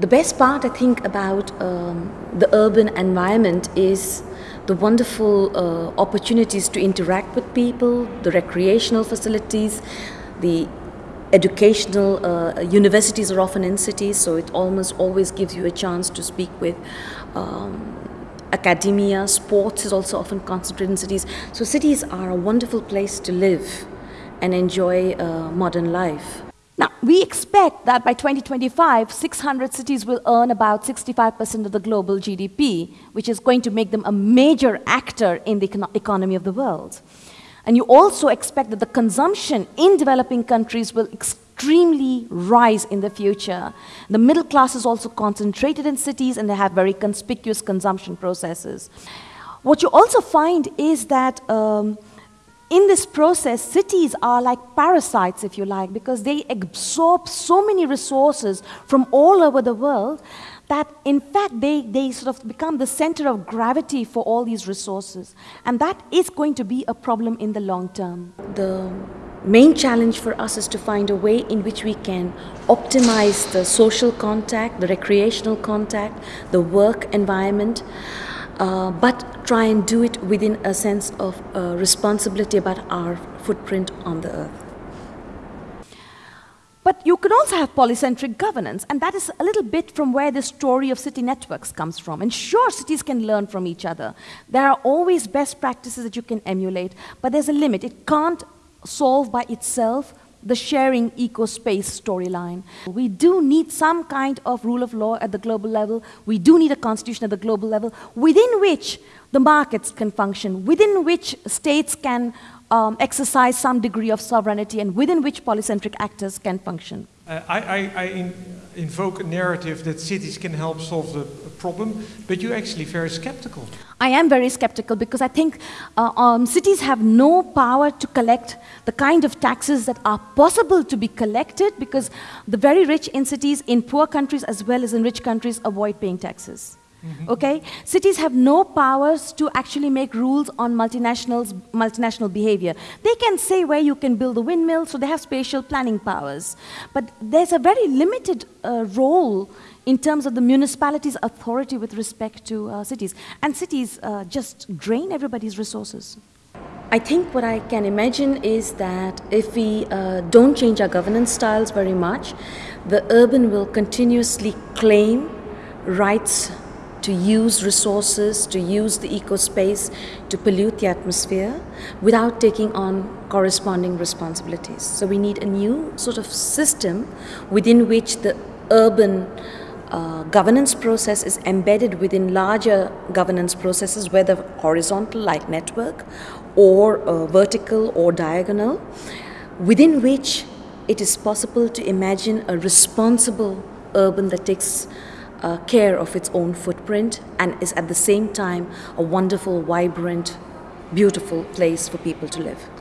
The best part, I think, about um, the urban environment is the wonderful uh, opportunities to interact with people, the recreational facilities, the educational uh, universities are often in cities, so it almost always gives you a chance to speak with um, academia. Sports is also often concentrated in cities. So cities are a wonderful place to live and enjoy uh, modern life. Now, we expect that by 2025, 600 cities will earn about 65% of the global GDP, which is going to make them a major actor in the econ economy of the world. And you also expect that the consumption in developing countries will extremely rise in the future. The middle class is also concentrated in cities and they have very conspicuous consumption processes. What you also find is that um, in this process, cities are like parasites, if you like, because they absorb so many resources from all over the world that in fact they, they sort of become the center of gravity for all these resources. And that is going to be a problem in the long term. The main challenge for us is to find a way in which we can optimize the social contact, the recreational contact, the work environment, uh, but try and do it within a sense of uh, responsibility about our footprint on the earth. But you can also have polycentric governance, and that is a little bit from where the story of city networks comes from. And sure, cities can learn from each other. There are always best practices that you can emulate, but there's a limit. It can't solve by itself the sharing eco-space storyline. We do need some kind of rule of law at the global level. We do need a constitution at the global level within which the markets can function, within which states can um, exercise some degree of sovereignty and within which polycentric actors can function. Uh, I, I, I in, invoke a narrative that cities can help solve the problem, but you're actually very skeptical. I am very skeptical because I think uh, um, cities have no power to collect the kind of taxes that are possible to be collected because the very rich in cities, in poor countries as well as in rich countries, avoid paying taxes. Mm-hmm. Okay? Cities have no powers to actually make rules on multinationals, multinational behavior. They can say where you can build a windmill, so they have spatial planning powers. But there's a very limited uh, role in terms of the municipality's authority with respect to uh, cities. And cities uh, just drain everybody's resources. I think what I can imagine is that if we uh, don't change our governance styles very much, the urban will continuously claim rights to use resources, to use the eco-space, to pollute the atmosphere without taking on corresponding responsibilities. So we need a new sort of system within which the urban uh, governance process is embedded within larger governance processes, whether horizontal like network or uh, vertical or diagonal, within which it is possible to imagine a responsible urban that takes uh, care of its own footprint and is at the same time a wonderful, vibrant, beautiful place for people to live.